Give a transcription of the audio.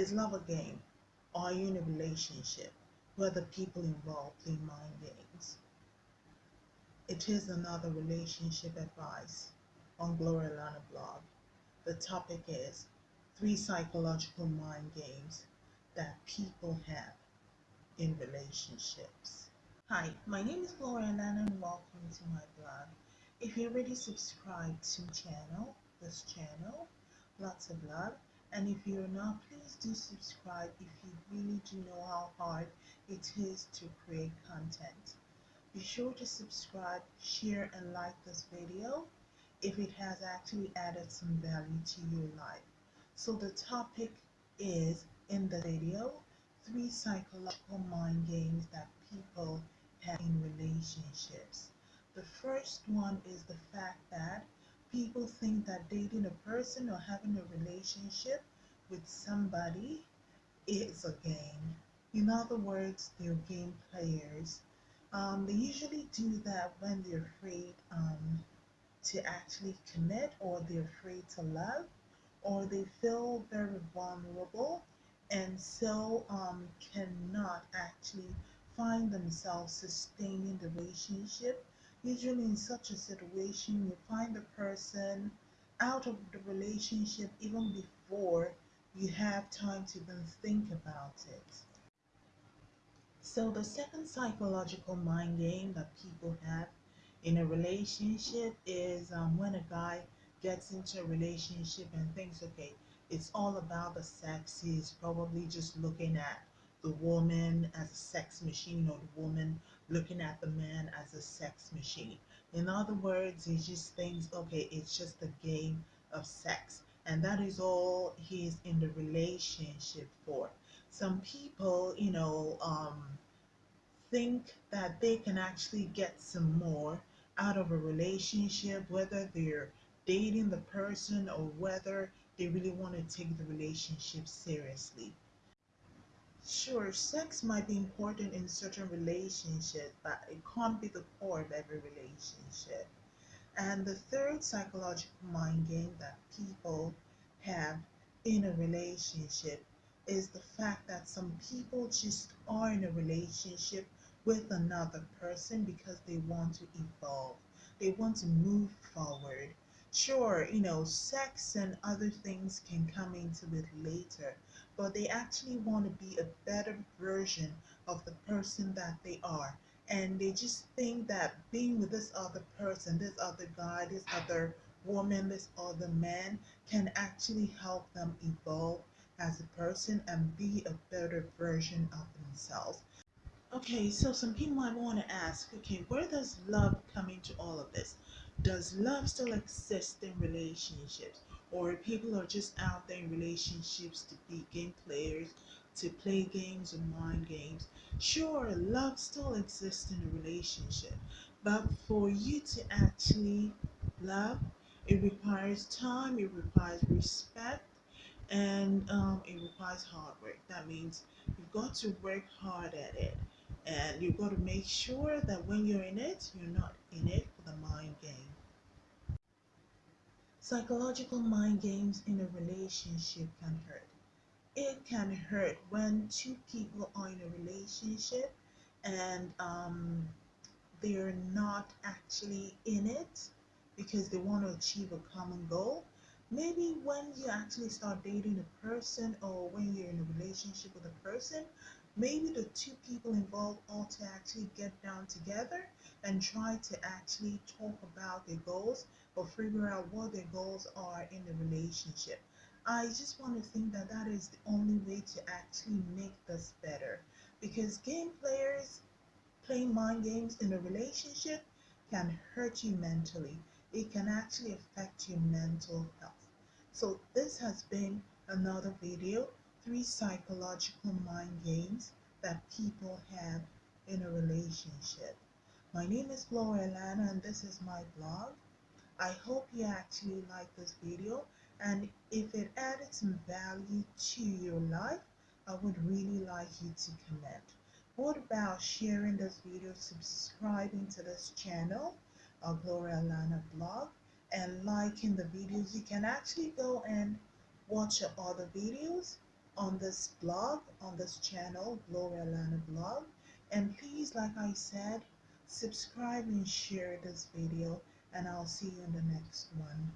Is love a game? Are you in a relationship where the people involved play mind games? It is another relationship advice on Gloria Lana blog. The topic is three psychological mind games that people have in relationships. Hi, my name is Gloria Lana and welcome to my blog. If you already subscribed to channel, this channel, lots of love. And if you're not, please do subscribe if you really do know how hard it is to create content. Be sure to subscribe, share, and like this video if it has actually added some value to your life. So the topic is in the video, three psychological mind games that people have in relationships. The first one is the fact that people think that dating a person or having a relationship with somebody is a game. In other words, they're game players. Um, they usually do that when they're afraid um, to actually commit or they're afraid to love or they feel very vulnerable and so um, cannot actually find themselves sustaining the relationship Usually in such a situation, you find the person out of the relationship even before you have time to even think about it. So the second psychological mind game that people have in a relationship is um, when a guy gets into a relationship and thinks, okay, it's all about the sex. He's probably just looking at the woman as a sex machine or the woman looking at the man as a sex machine. In other words, he just thinks, okay, it's just a game of sex. And that is all he's in the relationship for. Some people, you know, um, think that they can actually get some more out of a relationship, whether they're dating the person or whether they really want to take the relationship seriously. Sure, sex might be important in certain relationships, but it can't be the core of every relationship. And the third psychological mind game that people have in a relationship is the fact that some people just are in a relationship with another person because they want to evolve. They want to move forward. Sure, you know, sex and other things can come into it later, but they actually want to be a better version of the person that they are. And they just think that being with this other person, this other guy, this other woman, this other man can actually help them evolve as a person and be a better version of themselves. Okay, so some people might want to ask, okay, where does love come into all of this? Does love still exist in relationships? Or people are just out there in relationships to be game players, to play games or mind games? Sure, love still exists in a relationship, but for you to actually love, it requires time, it requires respect, and um, it requires hard work. That means you've got to work hard at it and you've got to make sure that when you're in it, you're not in it for the mind game. Psychological mind games in a relationship can hurt. It can hurt when two people are in a relationship and um, they're not actually in it because they want to achieve a common goal. Maybe when you actually start dating a person or when you're in a relationship with a person, maybe the two people involved ought to actually get down together and try to actually talk about their goals or figure out what their goals are in the relationship. I just want to think that that is the only way to actually make this better because game players playing mind games in a relationship can hurt you mentally. It can actually affect your mental health. So this has been another video three psychological mind games that people have in a relationship. My name is Gloria Lana and this is my blog. I hope you actually like this video and if it added some value to your life, I would really like you to comment. What about sharing this video, subscribing to this channel, a Gloria Lana blog, and liking the videos? You can actually go and watch other videos on this blog, on this channel, Gloria Lana blog. And please, like I said, subscribe and share this video and I'll see you in the next one.